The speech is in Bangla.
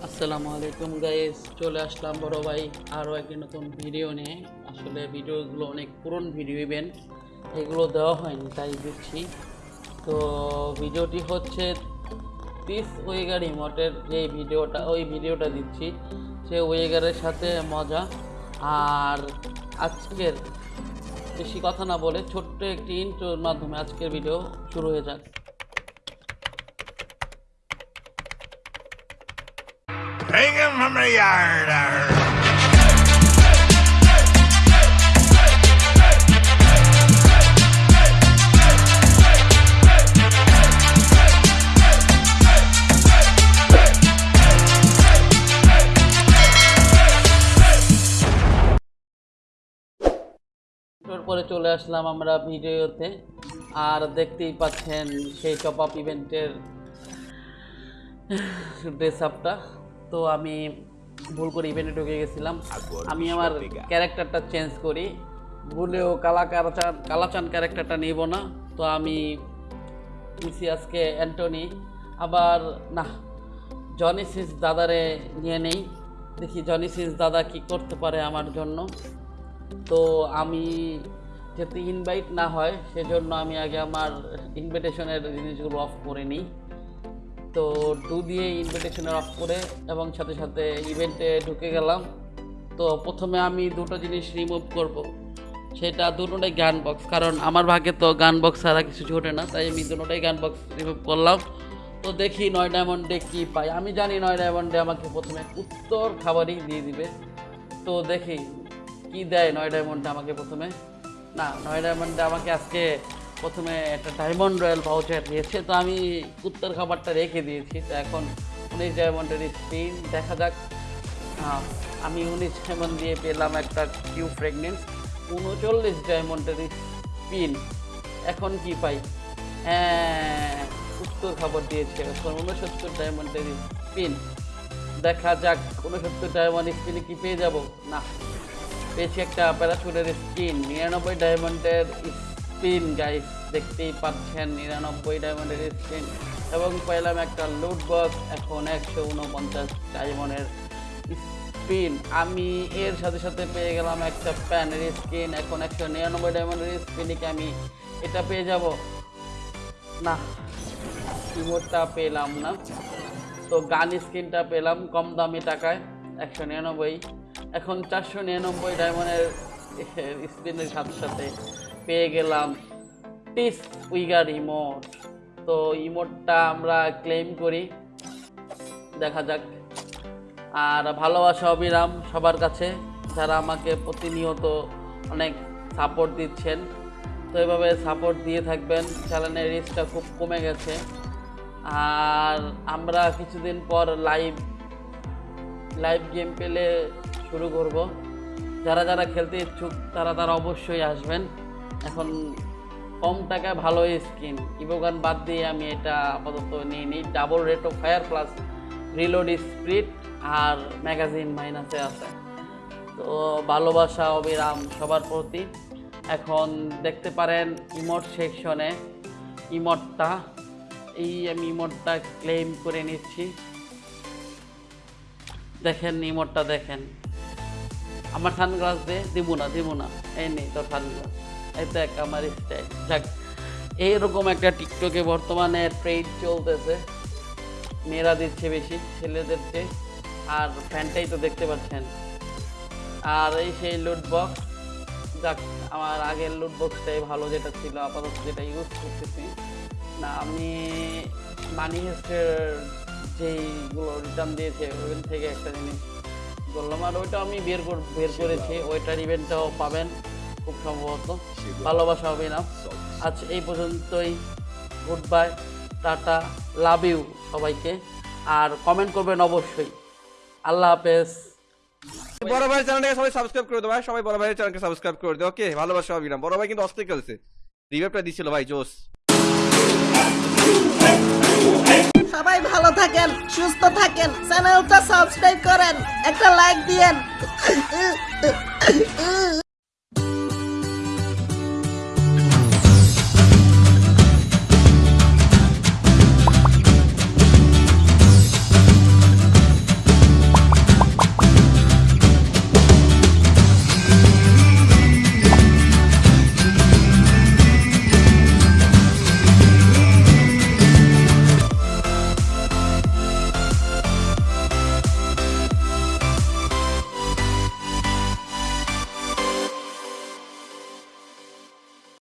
আসসালামু আলাইকুম গাইস চলে আসলাম বড় ভাই আরও একটি নতুন ভিডিও নিয়ে। আসলে ভিডিওগুলো অনেক পুরনো ভিডিও ইভেন্ট এগুলো দেওয়া হয়নি, তাই দিচ্ছি। তো ভিডিওটি হচ্ছে তিস ওয়েগার ইমোটের যে ভিডিওটা ওই ভিডিওটা দিচ্ছি। সে ওয়েগারের সাথে মজা। আর আজকের, বেশি কথা না বলে ছোট্ট একটি ইন্ট্রোর মাধ্যমে আজকের ভিডিও শুরু হয়ে যাক। Hang him from the yard. পরে চলে আসলাম আমরা ভিডিওতে আর দেখতেই পাচ্ছেন সেই টপ আপ ইভেন্টের ড্রেস আপটা তো আমি ভুল করে ইভেন্টে ঢুকে গেছিলাম। আমি আমার ক্যারেক্টারটা চেঞ্জ করি। ভুলেও কালা কালাচান কালাচান ক্যারেক্টারটা নিব না। তো আমি আজকে অ্যান্টনি। আবার না জনি সিন্স দাদারে নিয়ে নেই। দেখি জনি সিন্স দাদা কি করতে পারে আমার জন্য। তো আমি যাতে ইনভাইট না হয় সেজন্য আমি আগে আমার ইনভিটেশনের জিনিসগুলো অফ করে নিই। তো টু দিয়ে ইনভিটেশনের অফ করে এবং সাথে সাথে ইভেন্টে ঢুকে গেলাম। তো প্রথমে আমি দুটো জিনিস রিমুভ করব। সেটা দুটোটাই গান বক্স কারণ আমার ভাগে তো গান বক্স ছাড়া কিছু ছোটে না, তাই আমি দুটোটাই গান বক্স রিমুভ করলাম। তো দেখি নয় ডায়মন্ডে কী পাই। আমি জানি নয় ডায়মন্ডে আমাকে প্রথমে উত্তর খাবারই দিয়ে দিবে। তো দেখি কি দেয় নয় ডায়মন্ডে আমাকে প্রথমে। না, নয় ডায়মন্ডে আমাকে আজকে প্রথমে একটা ডায়মন্ড রয়্যাল ভাউচার দিয়েছে, তো আমি উত্তর খাবারটা রেখে দিয়েছি, তো এখন উনিশ ডায়মন্ডের স্পিন দেখা যাক। আমি উনিশ ডায়মন্ড দিয়ে পেলাম একটা কিউ প্রেগনেন্স উনচল্লিশ ডায়মন্ডের স্পিন এখন কি পাই? হ্যাঁ উত্তর খাবার দিয়েছে, এখন উনসত্তর ডায়মন্ডের স্পিন দেখা যাক, উনসত্তর ডায়মন্ড স্পিনে কি পেয়ে যাব? না, পেয়েছি একটা প্যারাশুটের স্কিন নিরানব্বই ডায়মন্ডের স্পিন গাইস দেখতেই পাচ্ছেন, নিরানব্বই ডায়মন্ডের স্পিন এবং পেলাম একটা লুট বক্স এখন একশো উনপঞ্চাশ ডায়মন্ডের স্পিন আমি এর সাথে সাথে পেয়ে গেলাম একটা প্যানের স্কিন এখন একশো নিরানব্বই ডায়মন্ডের স্পিনিকে আমি এটা পেয়ে যাব? না কিবোর্ডটা পেলাম না। তো গান স্ক্রিনটা পেলাম কম দামি টাকায়, একশো নিরানব্বই। এখন চারশো নিরানব্বই ডায়মন্ডের স্ক্রিনের সাথে সাথে পেয়ে গেলাম টিস উইগার ইমোট তো ইমোটটা আমরা ক্লেম করি। দেখা যাক। আর ভালোবাসা অবিরাম সবার কাছে, যারা আমাকে প্রতিনিয়ত অনেক সাপোর্ট দিচ্ছেন। তো এভাবে সাপোর্ট দিয়ে থাকবেন চ্যানেলের রিস্কটা খুব কমে গেছে। আর আমরা কিছুদিন পর লাইভ লাইভ গেম পেলে শুরু করব। যারা যারা খেলতে ইচ্ছুক, তারা তারা অবশ্যই আসবেন। এখন কম টাকায় ভালো স্কিন ইবোগান বাদ দিয়ে আমি এটা আপাতত নিয়ে নিই। Double rate of fire plus reload speed R magazine মাইনাসে আছে। তো ভালোবাসা, অবিরাম সবার প্রতি। এখন দেখতে পারেন ইমোট সেকশনে ইমোটটা এই আমি ইমোটটা ক্লেম করে নিচ্ছি। দেখেন ইমোটটা দেখেন। আমার সানগ্লাস দে, দিব না দিব না। এই নেই তোর সানগ্লাস এই দেখ আমার স্টাইল যাক এইরকম একটা টিকটকে বর্তমানে ট্রেড চলতেছে। মেয়েরা দিচ্ছে বেশি ছেলেদের চেয়ে আর ফ্যানটাই তো দেখতে পাচ্ছেন। আর এই সেই লুট বক্স যাক আমার আগের লুট বক্সটাই ভালো যেটা ছিল আপাতত যেটা ইউজ করতেছি। না আমি মানি হেস্টের যেইগুলো রিটার্ন দিয়েছে ওইখান থেকে একটা জিনিস বললাম। আর ওইটা আমি বের কর বের করেছি ওইটার ইভেন্টটাও পাবেন। খুব সম্ভবত। ভালোবাসা হবে না। আজ এই পর্যন্তই। গুড বাই টাটা লাভ ইউ সবাইকে। আর কমেন্ট করবেন অবশ্যই। আল্লাহ হাফেজ। বড় ভাই চ্যানেলটাকে সবাই সাবস্ক্রাইব করে দেবো ভাই। সবাই বড় ভাইয়ের চ্যানেলকে সাবস্ক্রাইব করে দেবো ওকে ভালোবাসা অবিরাম বড় ভাই কিন্তু অস্থির খেলছে। রিভাইভটা দিছিল ভাই জোস সবাই ভালো থাকেন সুস্থ থাকেন চ্যানেলটা সাবস্ক্রাইব করেন একটা লাইক দিয়েন।